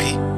happy.